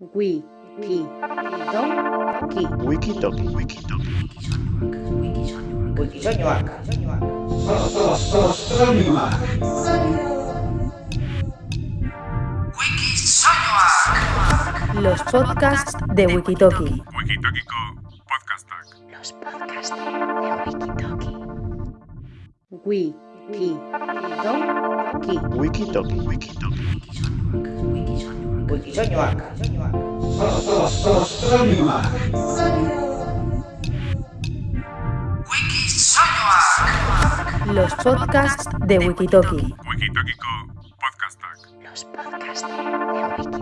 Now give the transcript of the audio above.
Wiki. Toki. Wikitoki. Wikitoki. Wikisoñoak. Los podcasts de Wikitoki. Wikitokiko podcastak. Los podcasts de Wikitoki. Wiki. Toki. Wikitoki. Wikitoki. Wikisoñoak. Los podcasts de Wikitoki. Wikitokiko podcastak. Los podcasts de Wikitoki.